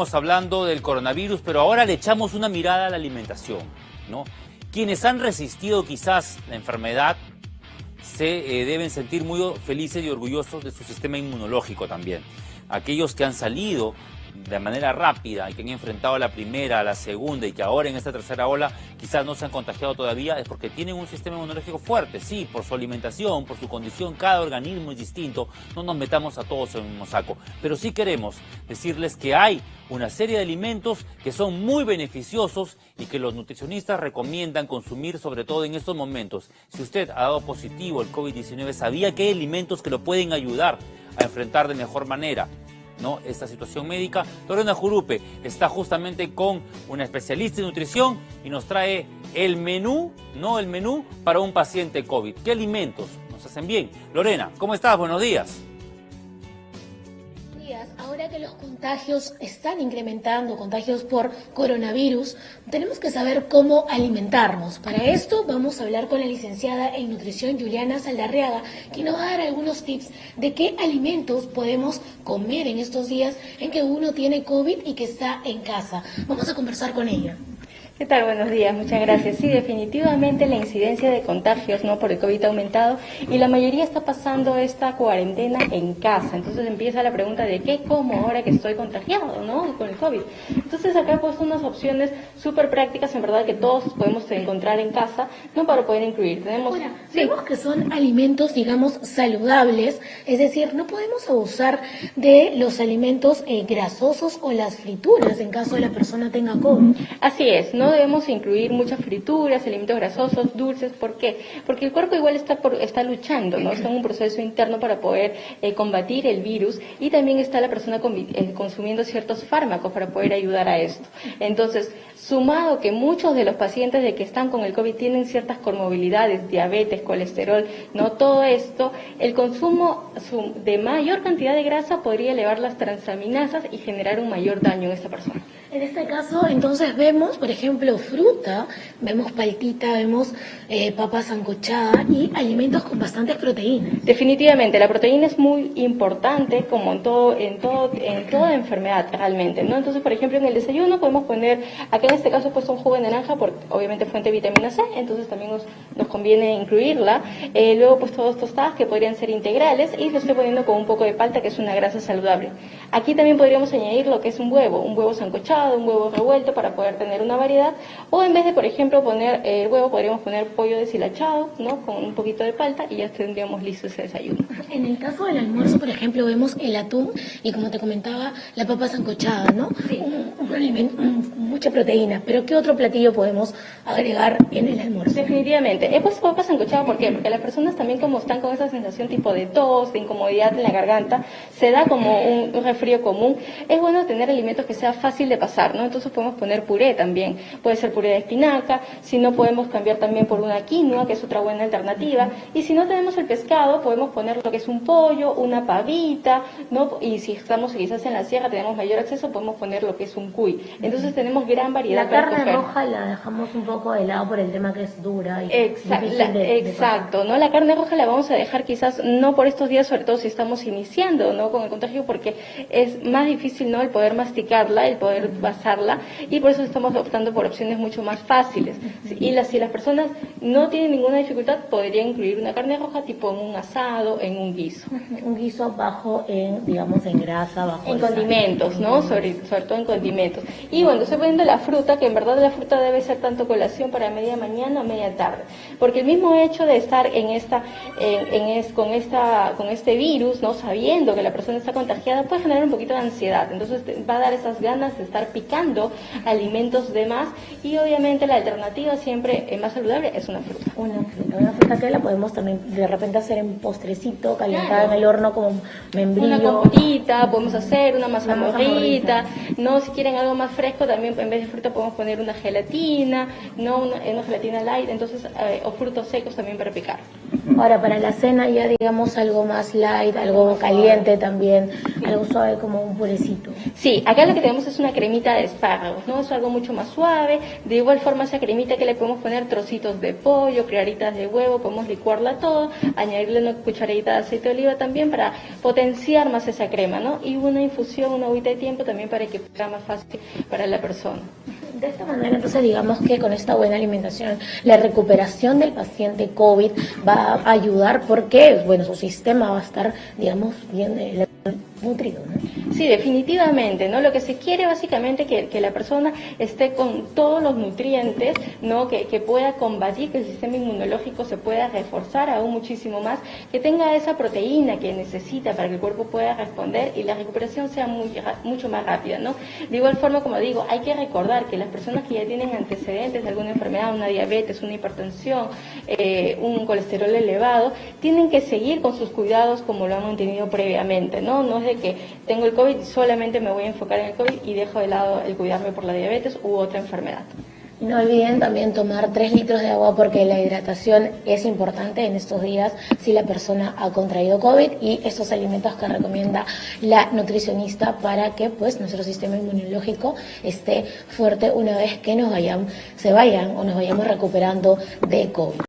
Estamos hablando del coronavirus, pero ahora le echamos una mirada a la alimentación, ¿no? Quienes han resistido quizás la enfermedad se eh, deben sentir muy felices y orgullosos de su sistema inmunológico también. Aquellos que han salido de manera rápida y que han enfrentado la primera, la segunda y que ahora en esta tercera ola quizás no se han contagiado todavía es porque tienen un sistema inmunológico fuerte, sí, por su alimentación, por su condición, cada organismo es distinto, no nos metamos a todos en un mismo saco, pero sí queremos decirles que hay una serie de alimentos que son muy beneficiosos y que los nutricionistas recomiendan consumir sobre todo en estos momentos. Si usted ha dado positivo el COVID-19, ¿sabía que hay alimentos que lo pueden ayudar a enfrentar de mejor manera? ¿No? esta situación médica. Lorena Jurupe está justamente con una especialista en nutrición y nos trae el menú, no el menú para un paciente COVID. ¿Qué alimentos nos hacen bien? Lorena, ¿cómo estás? Buenos días. Ahora que los contagios están incrementando, contagios por coronavirus, tenemos que saber cómo alimentarnos. Para esto vamos a hablar con la licenciada en nutrición Juliana Saldarriaga, que nos va a dar algunos tips de qué alimentos podemos comer en estos días en que uno tiene COVID y que está en casa. Vamos a conversar con ella. ¿Qué tal? Buenos días, muchas gracias. Sí, definitivamente la incidencia de contagios ¿no? por el COVID ha aumentado y la mayoría está pasando esta cuarentena en casa. Entonces empieza la pregunta de qué como ahora que estoy contagiado ¿no? con el COVID. Entonces acá he puesto unas opciones súper prácticas, en verdad, que todos podemos encontrar en casa ¿no? para poder incluir. Tenemos, Vemos que son alimentos, digamos, saludables, es decir, no podemos abusar de los alimentos eh, grasosos o las frituras en caso de la persona tenga COVID. Así es, ¿no? Debemos incluir muchas frituras, alimentos grasosos, dulces. ¿Por qué? Porque el cuerpo igual está, está luchando, ¿no? Está en un proceso interno para poder eh, combatir el virus y también está la persona eh, consumiendo ciertos fármacos para poder ayudar a esto. Entonces, sumado que muchos de los pacientes de que están con el COVID tienen ciertas comorbilidades, diabetes, colesterol, no todo esto, el consumo de mayor cantidad de grasa podría elevar las transaminasas y generar un mayor daño en esta persona. En este caso, entonces vemos, por ejemplo, fruta, vemos paltita, vemos eh, papa sancochada y alimentos con bastantes proteínas. Definitivamente, la proteína es muy importante, como en todo, en todo, en toda enfermedad realmente, ¿no? Entonces, por ejemplo, en el desayuno podemos poner, acá en este caso, pues un jugo de naranja, porque obviamente fuente de vitamina C, entonces también nos, nos conviene incluirla. Eh, luego, pues todos tostadas que podrían ser integrales y lo estoy poniendo con un poco de palta, que es una grasa saludable. Aquí también podríamos añadir lo que es un huevo, un huevo sancochado un huevo revuelto para poder tener una variedad. O en vez de, por ejemplo, poner el eh, huevo, podríamos poner pollo deshilachado, ¿no? Con un poquito de palta y ya tendríamos listo ese desayuno. En el caso del almuerzo, por ejemplo, vemos el atún y como te comentaba, la papa sancochada, ¿no? Sí. Un, alimento, mucha proteína. Pero ¿qué otro platillo podemos agregar en el almuerzo? Definitivamente. He puesto papa sancochada, ¿por qué? Porque las personas también como están con esa sensación tipo de tos, de incomodidad en la garganta, se da como un, un resfrío común. Es bueno tener alimentos que sea fácil de pasar ¿no? Entonces podemos poner puré también, puede ser puré de espinaca, si no podemos cambiar también por una quinoa, que es otra buena alternativa, y si no tenemos el pescado, podemos poner lo que es un pollo, una pavita, ¿no? Y si estamos quizás en la sierra, tenemos mayor acceso, podemos poner lo que es un cuy. Entonces tenemos gran variedad. La carne roja la dejamos un poco de lado por el tema que es dura y exacto, exacto, ¿no? La carne roja la vamos a dejar quizás no por estos días, sobre todo si estamos iniciando, ¿no? Con el contagio, porque es más difícil, ¿no? El poder masticarla, el poder basarla y por eso estamos optando por opciones mucho más fáciles. Y las, si las personas no tienen ninguna dificultad, podrían incluir una carne roja tipo en un asado, en un guiso. Un guiso bajo en, digamos, en grasa, bajo en condimentos, ¿no? Sobre, sobre todo en condimentos. Y bueno, estoy poniendo la fruta, que en verdad la fruta debe ser tanto colación para media mañana o media tarde, porque el mismo hecho de estar en esta, en, es, con esta, con este virus, no sabiendo que la persona está contagiada, puede generar un poquito de ansiedad. Entonces va a dar esas ganas de estar picando alimentos de más y obviamente la alternativa siempre más saludable es una fruta. Una fruta, una fruta que la podemos también de repente hacer en postrecito, calentada en el horno como membrillo. Una compotita, podemos hacer una mazamorrita, no si quieren algo más fresco también en vez de fruta podemos poner una gelatina, no una, una gelatina light, entonces eh, o frutos secos también para picar. Ahora para la cena ya digamos algo más light, algo caliente también, Algo suave como un purecito. Sí, acá lo que tenemos es una cremita de espárragos, ¿no? Es algo mucho más suave. De igual forma, esa cremita que le podemos poner trocitos de pollo, claritas de huevo, podemos licuarla todo, añadirle una cucharadita de aceite de oliva también para potenciar más esa crema, ¿no? Y una infusión, una agüita de tiempo también para que sea más fácil para la persona. De esta manera, entonces, digamos que con esta buena alimentación, la recuperación del paciente COVID va a ayudar porque, bueno, su sistema va a estar, digamos, bien eh, nutrido. Sí, definitivamente, ¿no? Lo que se quiere básicamente que, que la persona esté con todos los nutrientes, ¿no? Que, que, pueda combatir, que el sistema inmunológico se pueda reforzar aún muchísimo más, que tenga esa proteína que necesita para que el cuerpo pueda responder y la recuperación sea muy, mucho más rápida, ¿no? De igual forma, como digo, hay que recordar que las personas que ya tienen antecedentes de alguna enfermedad, una diabetes, una hipertensión, eh, un colesterol elevado, tienen que seguir con sus cuidados como lo han mantenido previamente, ¿no? No es de que tengo el COVID solamente me voy a enfocar en el COVID y dejo de lado el cuidarme por la diabetes u otra enfermedad. No olviden también tomar 3 litros de agua porque la hidratación es importante en estos días si la persona ha contraído COVID y estos alimentos que recomienda la nutricionista para que pues nuestro sistema inmunológico esté fuerte una vez que nos vayan, se vayan o nos vayamos recuperando de COVID.